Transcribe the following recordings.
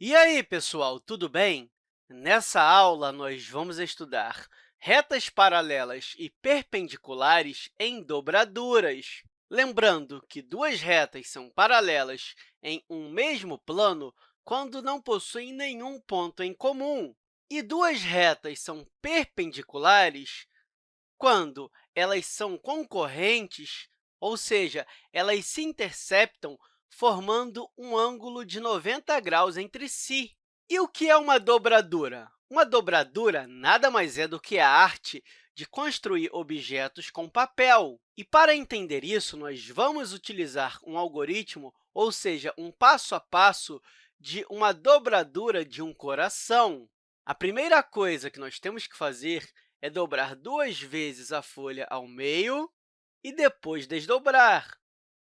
E aí, pessoal, tudo bem? Nessa aula, nós vamos estudar retas paralelas e perpendiculares em dobraduras. Lembrando que duas retas são paralelas em um mesmo plano quando não possuem nenhum ponto em comum, e duas retas são perpendiculares quando elas são concorrentes, ou seja, elas se interceptam formando um ângulo de 90 graus entre si. E o que é uma dobradura? Uma dobradura nada mais é do que a arte de construir objetos com papel. E, para entender isso, nós vamos utilizar um algoritmo, ou seja, um passo a passo de uma dobradura de um coração. A primeira coisa que nós temos que fazer é dobrar duas vezes a folha ao meio e depois desdobrar.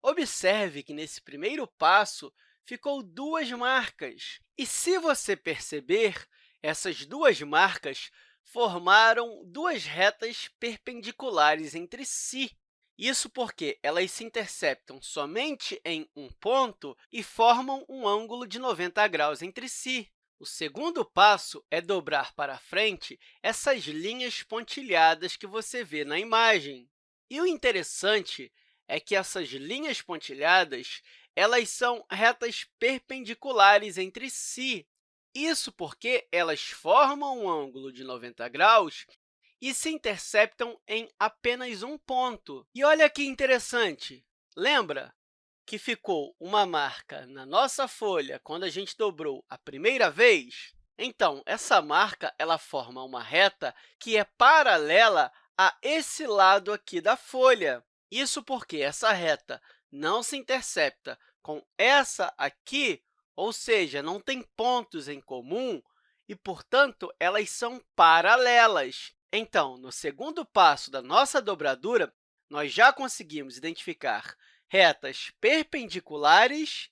Observe que, nesse primeiro passo, ficou duas marcas. E, se você perceber, essas duas marcas formaram duas retas perpendiculares entre si. Isso porque elas se interceptam somente em um ponto e formam um ângulo de 90 graus entre si. O segundo passo é dobrar para frente essas linhas pontilhadas que você vê na imagem. E o interessante é que essas linhas pontilhadas elas são retas perpendiculares entre si. Isso porque elas formam um ângulo de 90 graus e se interceptam em apenas um ponto. E olha que interessante! Lembra que ficou uma marca na nossa folha quando a gente dobrou a primeira vez? Então, essa marca ela forma uma reta que é paralela a esse lado aqui da folha. Isso porque essa reta não se intercepta com essa aqui, ou seja, não tem pontos em comum e, portanto, elas são paralelas. Então, no segundo passo da nossa dobradura, nós já conseguimos identificar retas perpendiculares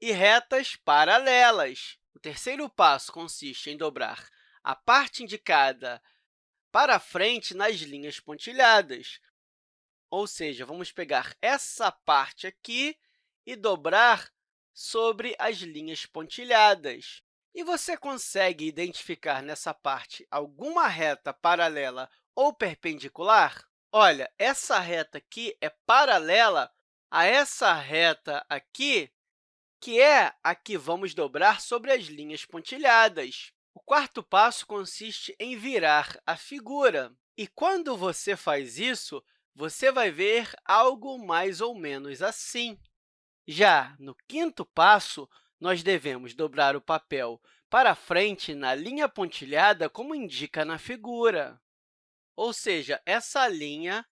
e retas paralelas. O terceiro passo consiste em dobrar a parte indicada para frente nas linhas pontilhadas. Ou seja, vamos pegar essa parte aqui e dobrar sobre as linhas pontilhadas. E você consegue identificar nessa parte alguma reta paralela ou perpendicular? Olha, essa reta aqui é paralela a essa reta aqui, que é a que vamos dobrar sobre as linhas pontilhadas. O quarto passo consiste em virar a figura. E quando você faz isso, você vai ver algo mais ou menos assim. Já no quinto passo, nós devemos dobrar o papel para frente na linha pontilhada, como indica na figura. Ou seja, essa linha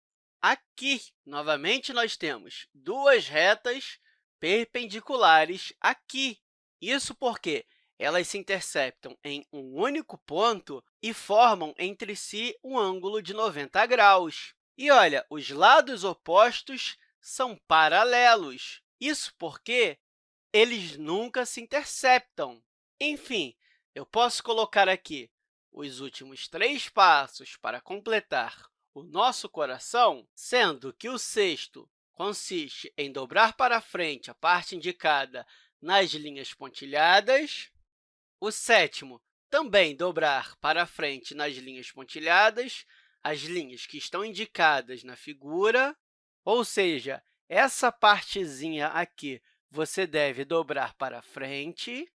Aqui, novamente, nós temos duas retas perpendiculares aqui. Isso porque elas se interceptam em um único ponto e formam entre si um ângulo de 90 graus. E, olha, os lados opostos são paralelos. Isso porque eles nunca se interceptam. Enfim, eu posso colocar aqui os últimos três passos para completar o nosso coração, sendo que o sexto consiste em dobrar para frente a parte indicada nas linhas pontilhadas, o sétimo, também dobrar para frente nas linhas pontilhadas, as linhas que estão indicadas na figura, ou seja, essa partezinha aqui você deve dobrar para frente,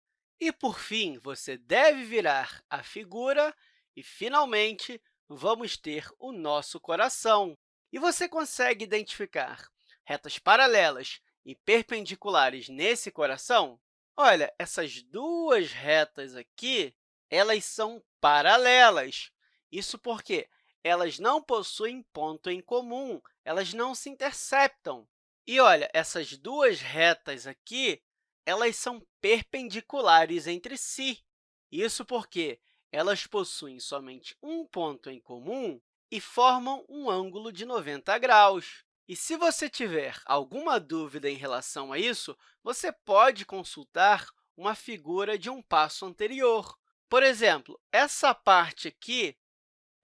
e, por fim, você deve virar a figura e, finalmente, vamos ter o nosso coração. E você consegue identificar retas paralelas e perpendiculares nesse coração? Olha, essas duas retas aqui elas são paralelas. Isso porque elas não possuem ponto em comum, elas não se interceptam. E, olha, essas duas retas aqui elas são perpendiculares entre si. Isso porque elas possuem somente um ponto em comum e formam um ângulo de 90 graus. E se você tiver alguma dúvida em relação a isso, você pode consultar uma figura de um passo anterior. Por exemplo, essa parte aqui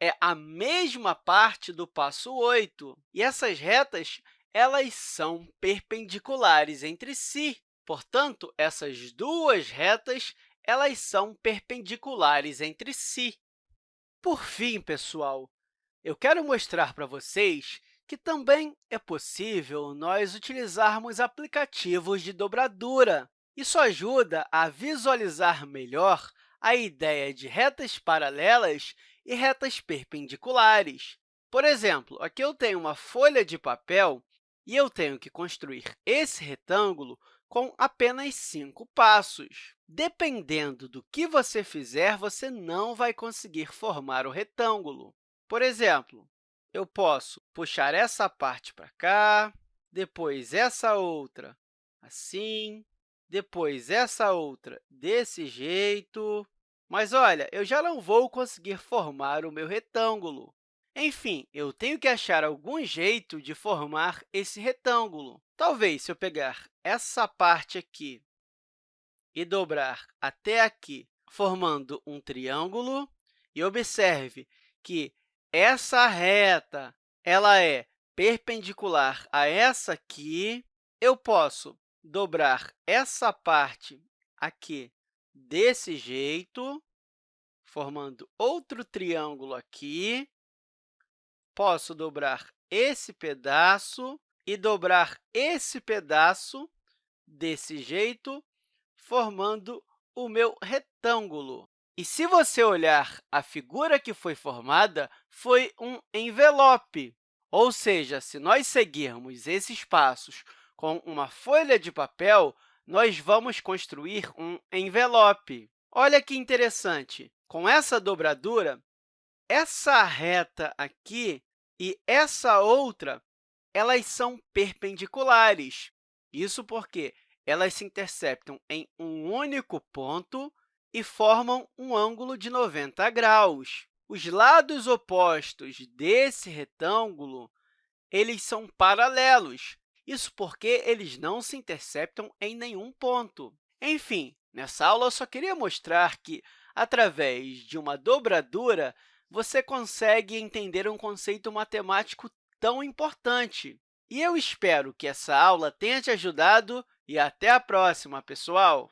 é a mesma parte do passo 8, e essas retas elas são perpendiculares entre si. Portanto, essas duas retas elas são perpendiculares entre si. Por fim, pessoal, eu quero mostrar para vocês que também é possível nós utilizarmos aplicativos de dobradura. Isso ajuda a visualizar melhor a ideia de retas paralelas e retas perpendiculares. Por exemplo, aqui eu tenho uma folha de papel e eu tenho que construir esse retângulo com apenas cinco passos. Dependendo do que você fizer, você não vai conseguir formar o retângulo. Por exemplo, eu posso puxar essa parte para cá, depois essa outra assim, depois essa outra desse jeito. Mas, olha, eu já não vou conseguir formar o meu retângulo. Enfim, eu tenho que achar algum jeito de formar esse retângulo. Talvez, se eu pegar essa parte aqui e dobrar até aqui, formando um triângulo, e observe que essa reta ela é perpendicular a essa aqui, eu posso dobrar essa parte aqui desse jeito, formando outro triângulo aqui. Posso dobrar esse pedaço e dobrar esse pedaço desse jeito, formando o meu retângulo. E se você olhar a figura que foi formada, foi um envelope. Ou seja, se nós seguirmos esses passos com uma folha de papel, nós vamos construir um envelope. Olha que interessante! Com essa dobradura, essa reta aqui e essa outra elas são perpendiculares. Isso porque elas se interceptam em um único ponto e formam um ângulo de 90 graus. Os lados opostos desse retângulo eles são paralelos, isso porque eles não se interceptam em nenhum ponto. Enfim, nessa aula eu só queria mostrar que, através de uma dobradura, você consegue entender um conceito matemático tão importante. E eu espero que essa aula tenha te ajudado e até a próxima, pessoal!